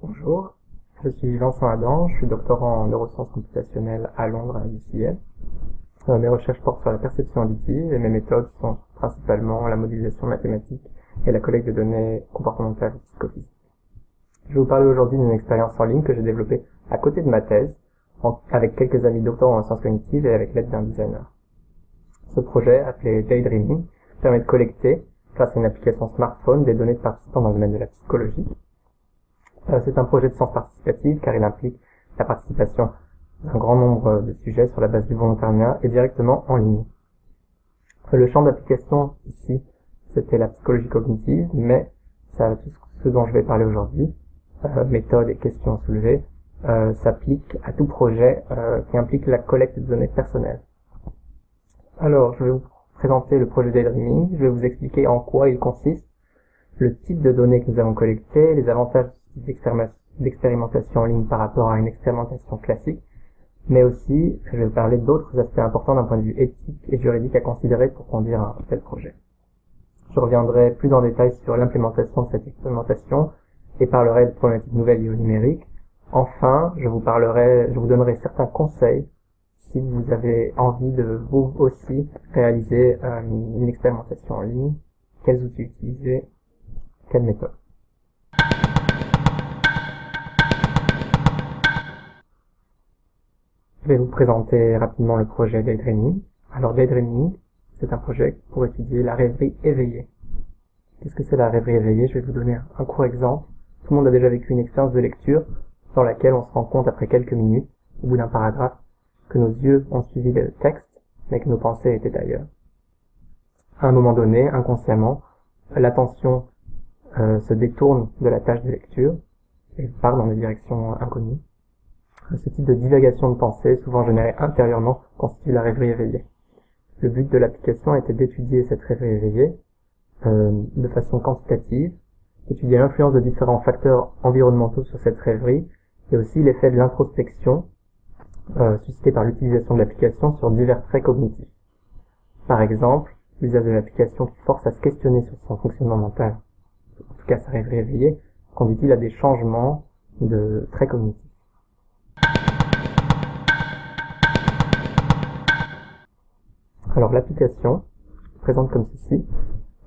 Bonjour, je suis Vincent Adam, je suis doctorant en neurosciences computationnelles à Londres à UCL. Euh, mes recherches portent sur la perception auditive et mes méthodes sont principalement la modélisation mathématique et la collecte de données comportementales et psychophysiques. Je vais vous parler aujourd'hui d'une expérience en ligne que j'ai développée à côté de ma thèse, avec quelques amis doctorants en sciences cognitives et avec l'aide d'un designer. Ce projet, appelé Daydreaming, permet de collecter, grâce à une application smartphone, des données de participants dans le domaine de la psychologie, euh, c'est un projet de science participative car il implique la participation d'un grand nombre de sujets sur la base du volontariat et directement en ligne. Le champ d'application ici, c'était la psychologie cognitive, mais ça, tout ce dont je vais parler aujourd'hui, euh, méthode et questions soulevées, euh, s'applique à tout projet qui implique la collecte de données personnelles. Alors, je vais vous présenter le projet Daydreaming, je vais vous expliquer en quoi il consiste, le type de données que nous avons collectées, les avantages d'expérimentation en ligne par rapport à une expérimentation classique, mais aussi je vais parler d'autres aspects importants d'un point de vue éthique et juridique à considérer pour conduire un tel projet. Je reviendrai plus en détail sur l'implémentation de cette expérimentation et parlerai de problématiques nouvelles liées au numérique. Enfin, je vous parlerai, je vous donnerai certains conseils si vous avez envie de vous aussi réaliser euh, une expérimentation en ligne, quels outils utiliser, quelle méthode? Je vais vous présenter rapidement le projet Daydreaming. Alors Daydreaming, c'est un projet pour étudier la rêverie éveillée. Qu'est-ce que c'est la rêverie éveillée? Je vais vous donner un court exemple. Tout le monde a déjà vécu une expérience de lecture dans laquelle on se rend compte après quelques minutes, au bout d'un paragraphe, que nos yeux ont suivi le texte, mais que nos pensées étaient ailleurs. À un moment donné, inconsciemment, l'attention euh, se détourne de la tâche de lecture et part dans des directions inconnues. Ce type de divagation de pensée, souvent générée intérieurement, constitue la rêverie éveillée. Le but de l'application était d'étudier cette rêverie éveillée euh, de façon quantitative, étudier l'influence de différents facteurs environnementaux sur cette rêverie, et aussi l'effet de l'introspection euh, suscité par l'utilisation de l'application sur divers traits cognitifs. Par exemple, l'usage de l'application qui force à se questionner sur son fonctionnement mental, en tout cas sa rêverie éveillée, conduit-il à des changements de traits cognitifs. Alors l'application présente comme ceci.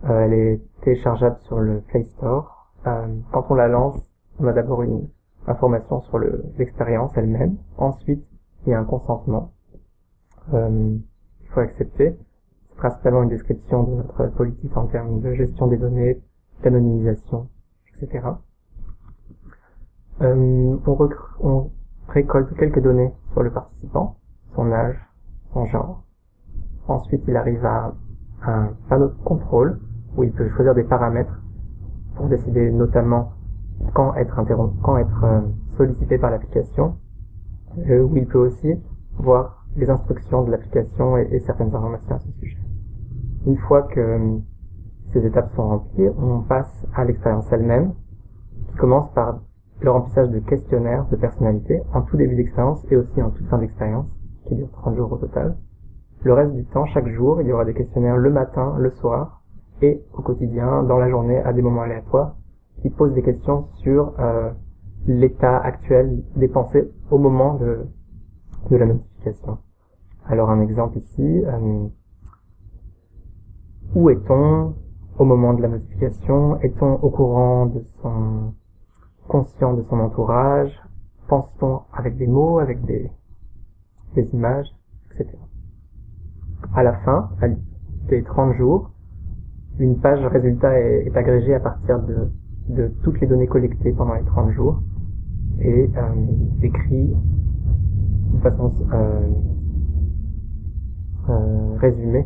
Euh, elle est téléchargeable sur le Play Store. Euh, quand on la lance, on a d'abord une information sur l'expérience elle-même. Ensuite, il y a un consentement euh, qu'il faut accepter. C'est principalement une description de notre politique en termes de gestion des données, d'anonymisation, etc. on, on récolte quelques données sur le participant, son âge, son genre, Ensuite, il arrive à un panneau de contrôle où il peut choisir des paramètres pour décider notamment quand être interrompu, quand être euh, sollicité par l'application, euh, où il peut aussi voir les instructions de l'application et, certaines informations à ce sujet. Une fois que euh, ces étapes sont remplies, on passe à l'expérience elle-même, qui commence par le remplissage de questionnaires de personnalité en tout début d'expérience et aussi en toute fin d'expérience, qui dure 30 jours au total. Le reste du temps, chaque jour, il y aura des questionnaires le matin, le soir, et au quotidien, dans la journée, à des moments aléatoires, qui posent des questions sur euh, l'état actuel des pensées au moment de, de la notification. Alors un exemple ici, euh, où est-on au moment de la notification? Est-on au courant de son conscient de son entourage? Pense-t-on avec des mots, avec des, des images, etc. À la fin, des 30 jours, une page résultat est, agrégée à partir de, de, toutes les données collectées pendant les 30 jours et euh, décrit de façon euh, euh, résumée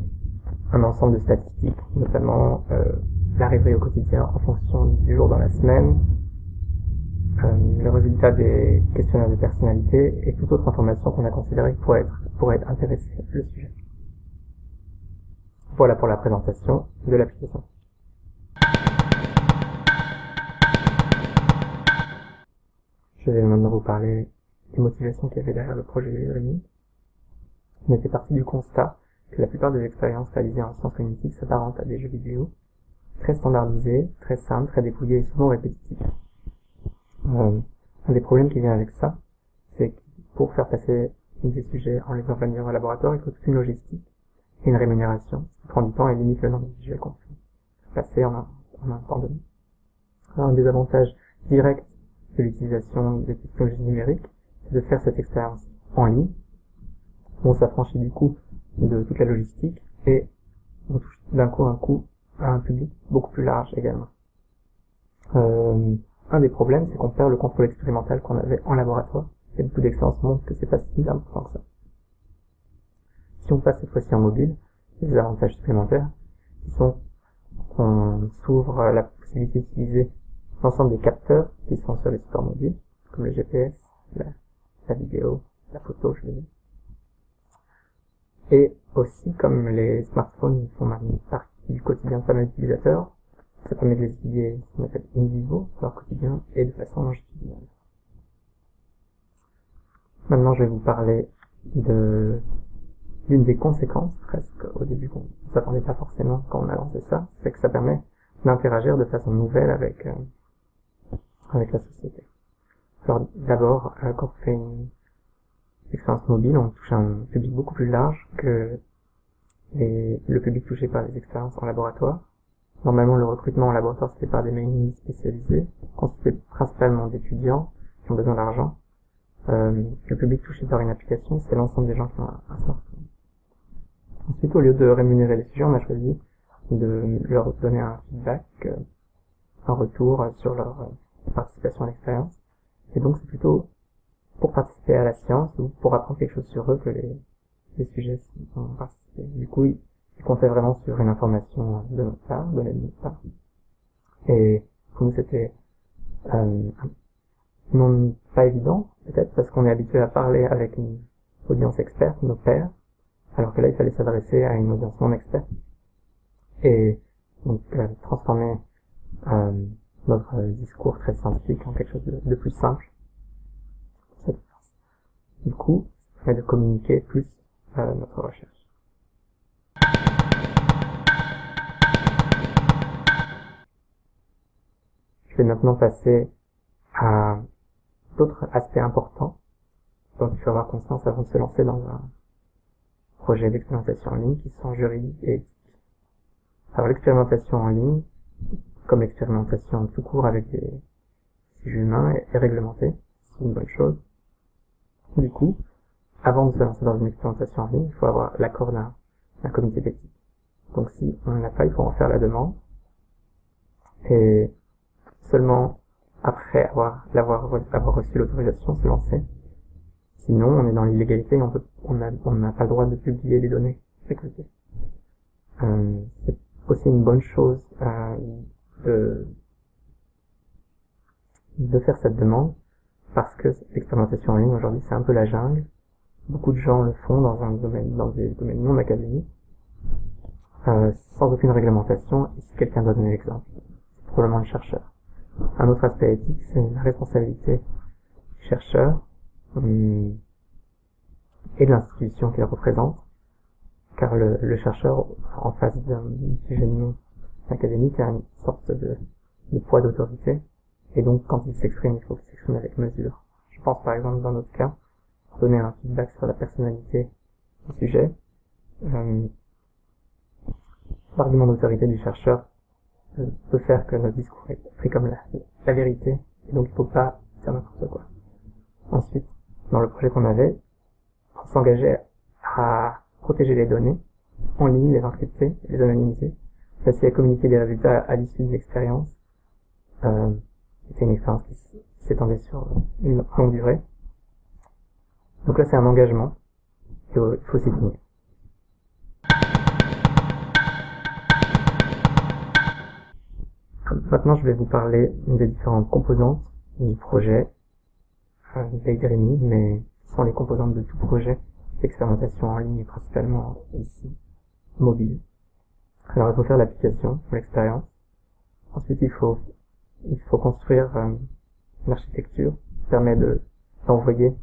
un ensemble de statistiques, notamment euh, l'arrivée au quotidien en fonction du jour dans la semaine, euh, le résultat des questionnaires de personnalité et toute autre information qu'on a considérée pourrait être, pourrait être intéressée le sujet. Voilà pour la présentation de l'application. Je vais maintenant vous parler les motivations qu'il y avait derrière le projet Rémi. On était parti du constat que la plupart des expériences réalisées en sciences cognitives s'apparentent à des jeux vidéo, très standardisés, très simples, très dépouillés et souvent répétitifs. Euh, un des problèmes qui vient avec ça, c'est que pour faire passer des sujets en les envoyant au laboratoire, il faut toute une logistique et une rémunération, qui prend du temps et limite le nombre de sujets qu'on peut passer en un, en un temps donné. Un des avantages directs de l'utilisation des technologies numériques, c'est de faire cette expérience en ligne. On s'affranchit du coup de toute la logistique et on touche d'un coup un coup à un public beaucoup plus large également. Euh, un des problèmes, c'est qu'on perd le contrôle expérimental qu'on avait en laboratoire, et beaucoup d'expériences montrent que c'est pas si important que ça. Si on passe cette fois-ci en mobile, les avantages supplémentaires, qui sont qu'on s'ouvre la possibilité d'utiliser l'ensemble des capteurs qui sont sur les supports mobiles, comme le GPS, la, la vidéo, la photo, je veux dire. Et aussi, comme les smartphones font maintenant partie du quotidien de pas mal ça permet de les étudier ce qu'on appelle in vivo, leur quotidien, et de façon longitudinale. Maintenant, je vais vous parler de l'une des conséquences, presque au début qu'on ne s'attendait pas forcément quand on a lancé ça, c'est que ça permet d'interagir de façon nouvelle avec euh, avec la société. Alors d'abord, euh, quand on fait une expérience mobile, on touche un public beaucoup plus large que les, le public touché par les expériences en laboratoire. Normalement, le recrutement en laboratoire se fait par des mécanismes spécialisés, constitués principalement d'étudiants qui ont besoin d'argent. Euh, le public touché par une application, c'est l'ensemble des gens qui ont un, un, smartphone. Ensuite, au lieu de rémunérer les sujets, on a choisi de leur donner un feedback, euh, un retour sur leur euh, participation à l'expérience. Et donc, c'est plutôt pour participer à la science ou pour apprendre quelque chose sur eux que les, les sujets ont participé. Du coup, ils comptaient vraiment sur une information de notre part, donnée de notre part. Et pour nous, c'était euh, non pas évident, peut-être, parce qu'on est habitué à parler avec une audience experte, nos pairs, alors que là, il fallait s'adresser à une audience non experte. Et donc, euh, transformer euh, notre discours très scientifique en quelque chose de, de plus simple. Du coup, ça permet de communiquer plus euh, notre recherche. Je vais maintenant passer à d'autres aspects importants dont il faut avoir conscience avant de se lancer dans un projet d'expérimentation en ligne qui sont juridiques et éthiques. Alors l'expérimentation en ligne, comme l'expérimentation tout court avec des sujets humains, est, réglementée, c'est une bonne chose. Du coup, avant de se lancer dans une expérimentation en ligne, il faut avoir l'accord d'un comité d'éthique. Donc si on n'en a pas, il faut en faire la demande. Et seulement après avoir, l'avoir, avoir reçu l'autorisation, se lancer. Sinon, on est dans l'illégalité et on n'a on pas le droit de publier les données sécurité. Euh, c'est aussi une bonne chose euh, de, de faire cette demande parce que l'expérimentation en ligne aujourd'hui c'est un peu la jungle. Beaucoup de gens le font dans un domaine, dans des domaines non académiques, euh, sans aucune réglementation. Et si quelqu'un doit donner l'exemple, c'est probablement le chercheur. Un autre aspect éthique, c'est la responsabilité du chercheur hum, et de l'institution qu'il représente, car le, le chercheur, en face d'un sujet non académique, a une sorte de, de poids d'autorité, et donc quand il s'exprime, il faut qu'il s'exprime avec mesure. Je pense par exemple dans notre cas, pour donner un feedback sur la personnalité du sujet, euh, l'argument d'autorité du chercheur euh, peut faire que notre discours est pris comme la, la vérité, et donc il ne faut pas dire n'importe quoi. Ensuite, dans le projet qu'on avait, on s'engageait à protéger les données en ligne, les encrypter, les anonymiser, ainsi à communiquer les résultats à l'issue de l'expérience. Euh, c'était une expérience qui s'étendait sur une longue durée. Donc là, c'est un engagement. Il faut s'y tenir. Maintenant, je vais vous parler des différentes composantes du projet euh, d'Aidremy, mais ce sont les composantes de tout projet d'expérimentation en ligne, principalement ici, mobile. Alors, il faut faire l'application, l'expérience. Ensuite, il faut il faut construire euh, une architecture qui permet de d'envoyer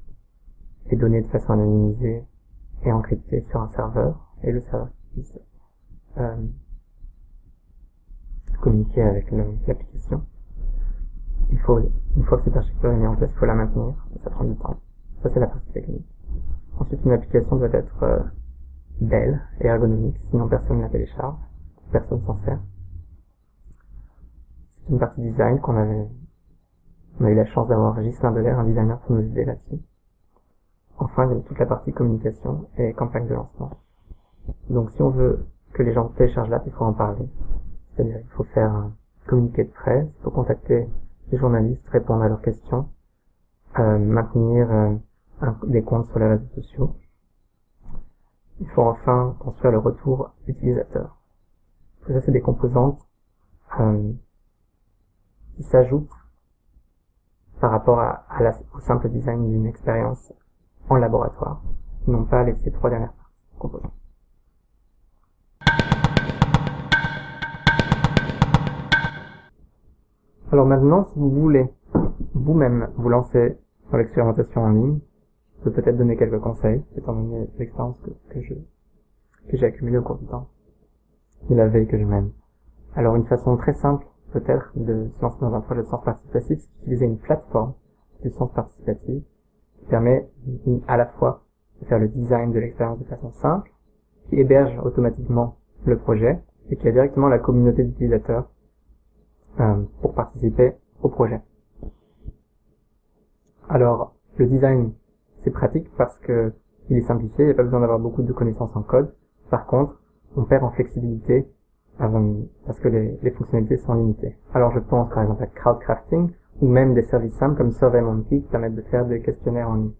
les données de façon anonymisée et encryptée sur un serveur, et le serveur puisse euh, communiquer avec l'application. Il faut, une fois que cette architecture est mise en place, il faut la maintenir, ça prend du temps. Ça, c'est la partie technique. Ensuite, une application doit être euh, belle et ergonomique, sinon personne ne la télécharge, personne s'en sert. C'est une partie design qu'on avait, on a eu la chance d'avoir Ghislain Delair, un designer, pour nous aider là-dessus. Enfin, il y a toute la partie communication et campagne de lancement. Donc, si on veut que les gens téléchargent l'app, il faut en parler. C'est-à-dire, il faut faire un communiqué de presse, il faut contacter les journalistes, répondre à leurs questions, euh, maintenir euh, des comptes sur les réseaux sociaux. Il faut enfin construire le retour utilisateur. Ça, c'est des composantes euh, qui s'ajoutent par rapport à, la, au simple design d'une expérience en laboratoire, non pas les ces trois dernières composantes. Alors maintenant, si vous voulez vous-même vous lancer dans l'expérimentation en ligne, je peux peut-être donner quelques conseils, étant donné l'expérience que j'ai accumulée au cours du temps et la veille que je mène. Alors une façon très simple peut-être de se lancer dans un projet de sens participatif, c'est d'utiliser une plateforme de sens participatif qui permet à la fois de faire le design de l'expérience de façon simple, qui héberge automatiquement le projet et qui a directement la communauté d'utilisateurs euh, pour participer au projet. Alors, le design, c'est pratique parce que il est simplifié, il n'y a pas besoin d'avoir beaucoup de connaissances en code. Par contre, on perd en flexibilité parce que les, les, fonctionnalités sont limitées. Alors je pense par exemple à crowdcrafting ou même des services simples comme SurveyMonkey qui permettent de faire des questionnaires en ligne.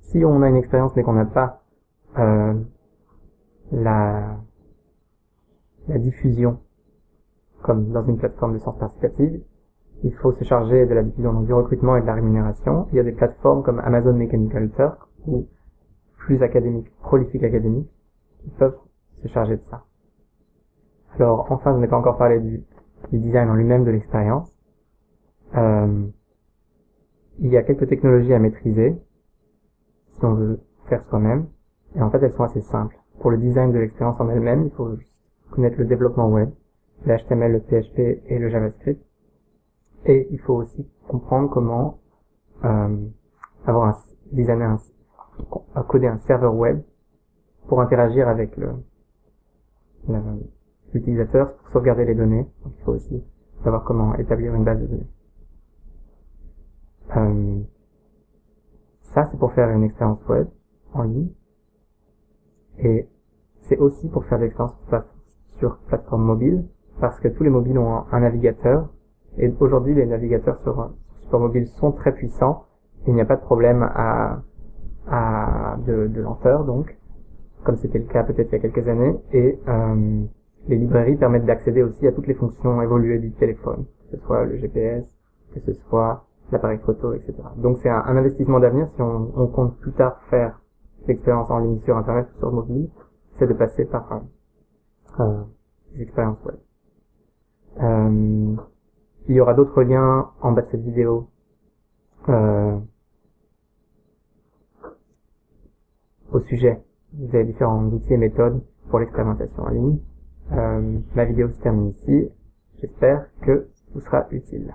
Si on a une expérience mais qu'on n'a pas euh, la, la diffusion comme dans une plateforme de sens participative, il faut se charger de la diffusion donc du recrutement et de la rémunération. Il y a des plateformes comme Amazon Mechanical Turk ou plus académiques, Prolific Academy, qui peuvent se charger de ça. Alors enfin, je n'ai pas encore parlé du, design en lui-même de l'expérience. Euh, il y a quelques technologies à maîtriser si on veut faire soi-même. Et en fait, elles sont assez simples. Pour le design de l'expérience en elle-même, il faut connaître le développement web, le HTML, le PHP et le JavaScript. Et il faut aussi comprendre comment euh, avoir un designer, un, coder un serveur web pour interagir avec le l'utilisateur pour sauvegarder les données. Donc il faut aussi savoir comment établir une base de données. Euh, ça, c'est pour faire une expérience web en ligne. Et c'est aussi pour faire l'expérience sur plateforme mobile, parce que tous les mobiles ont un, navigateur. Et aujourd'hui, les navigateurs sur, support mobile sont très puissants. Il n'y a pas de problème à, à de, de lenteur, donc, comme c'était le cas peut-être il y a quelques années. Et euh, les librairies permettent d'accéder aussi à toutes les fonctions évoluées du téléphone, que ce soit le GPS, que ce soit l'appareil photo, etc. Donc c'est un, investissement d'avenir si on, compte plus tard faire l'expérience en ligne sur Internet ou sur mobile, c'est de passer par euh, des expériences web. Euh, il y aura d'autres liens en bas de cette vidéo euh, au sujet des différents outils et méthodes pour l'expérimentation en ligne. Euh, la vidéo se termine ici. J'espère que vous sera utile.